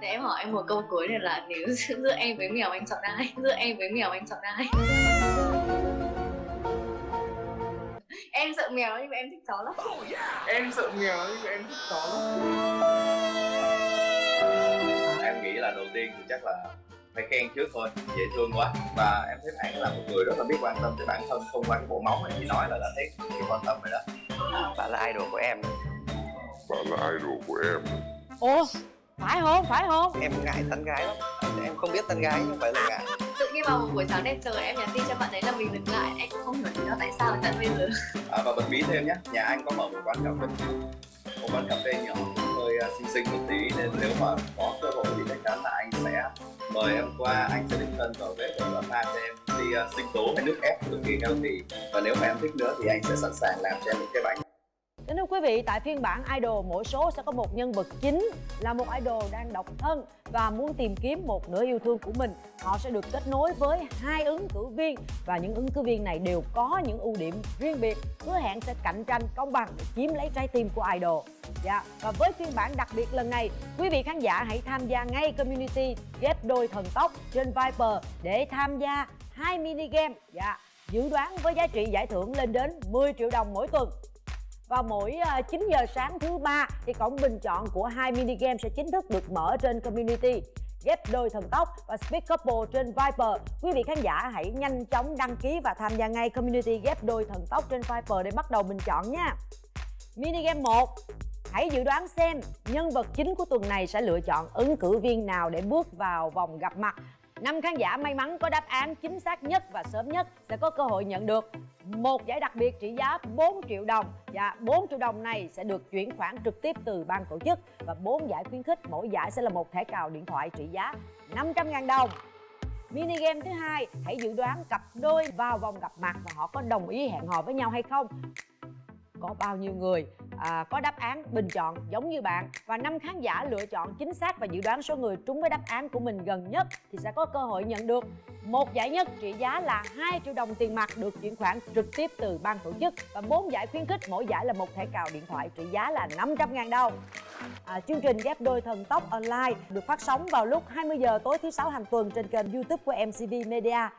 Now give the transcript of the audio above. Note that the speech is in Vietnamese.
Để em hỏi em một câu cuối này là nếu giữa em với mèo anh chọn ai? Giữa em với mèo anh chọn ai? em sợ mèo nhưng mà em thích chó lắm. Em sợ mèo nhưng mà em thích chó lắm. Em nghĩ là đầu tiên thì chắc là phải khen trước thôi dễ thương quá. Và em thấy bạn là một người rất là biết quan tâm tới bản thân không qua cái bộ móng này chị nói là đã thấy nhiều quan tâm rồi đó. Bạn là idol của em. Bạn là idol của em. Ủa phải không? Phải không? Em ngại tán gái lắm. Em không biết tán gái nhưng phải là ngại tự nhiên vào một buổi sáng đẹp trời em nhắn tin cho bạn ấy là mình dừng lại. Anh cũng không hiểu lý do tại sao lại tận bây giờ à, và bật mí thêm nhé nhà anh có mở một quán cà phê. Một quán cà phê nhỏ hơi uh, xinh xinh một tí. Nên nếu mà có cơ hội thì chắc chắn là anh sẽ mời em qua. Anh sẽ đích thân vào bếp để và pha cho em đi uh, sinh tố hay nước ép cực kỳ healthy. Và nếu mà em thích nữa thì anh sẽ sẵn sàng làm cho em một cái bánh Kính thưa quý vị, tại phiên bản Idol mỗi số sẽ có một nhân vật chính là một idol đang độc thân và muốn tìm kiếm một nửa yêu thương của mình. Họ sẽ được kết nối với hai ứng cử viên và những ứng cử viên này đều có những ưu điểm riêng biệt, hứa hẹn sẽ cạnh tranh công bằng để chiếm lấy trái tim của idol. Dạ, và với phiên bản đặc biệt lần này, quý vị khán giả hãy tham gia ngay community ghép đôi thần tốc trên Viper để tham gia hai mini game. Dạ, dự đoán với giá trị giải thưởng lên đến 10 triệu đồng mỗi tuần vào mỗi ờ, 9 giờ sáng thứ ba thì cổng bình chọn của hai mini game sẽ chính thức được mở trên community ghép đôi thần tốc và speed couple trên Viper. Quý vị khán giả hãy nhanh chóng đăng ký và tham gia ngay community ghép đôi thần tốc trên Viper để bắt đầu bình chọn nha. Mini game 1 Hãy dự đoán xem nhân vật chính của tuần này sẽ lựa chọn ứng cử viên nào để bước vào vòng gặp mặt năm khán giả may mắn có đáp án chính xác nhất và sớm nhất sẽ có cơ hội nhận được một giải đặc biệt trị giá 4 triệu đồng. Và 4 triệu đồng này sẽ được chuyển khoản trực tiếp từ ban tổ chức. Và 4 giải khuyến khích mỗi giải sẽ là một thẻ cào điện thoại trị giá 500.000 đồng. Mini game thứ hai, hãy dự đoán cặp đôi vào vòng gặp mặt và họ có đồng ý hẹn hò với nhau hay không? Có bao nhiêu người à, có đáp án bình chọn giống như bạn. Và năm khán giả lựa chọn chính xác và dự đoán số người trúng với đáp án của mình gần nhất thì sẽ có cơ hội nhận được. Một giải nhất trị giá là 2 triệu đồng tiền mặt được chuyển khoản trực tiếp từ ban tổ chức. Và bốn giải khuyến khích mỗi giải là một thẻ cào điện thoại trị giá là 500.000 đồng. À, chương trình ghép đôi thần tốc online được phát sóng vào lúc 20 giờ tối thứ sáu hàng tuần trên kênh YouTube của MCV Media.